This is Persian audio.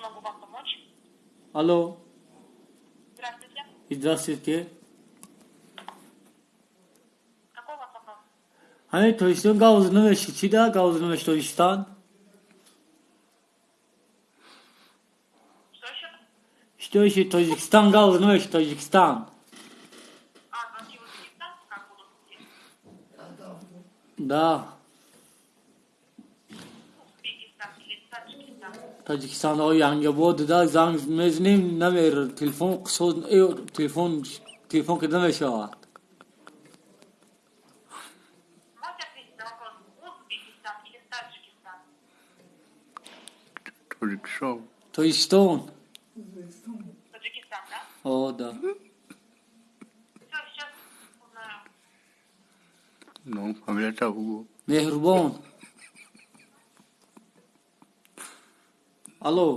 Чем могу вам помочь? Алло. Здравствуйте. Здравствуйте. Какой у вас вопрос? Ами, Тористон Гаузнове Шичида, Гаузнове Тористан. Что еще? Что еще Таджикстан, Гаузнове Таджикстан. А, значит, Узбекистан, как будут? Да. تاجیکستان های بود دیده زنگ میزنیم نمیر تلفن قصود تلفن تلفن که نمیشه آورد تاجیکستان تاجیکستان О, да. Ну, а меня Alô?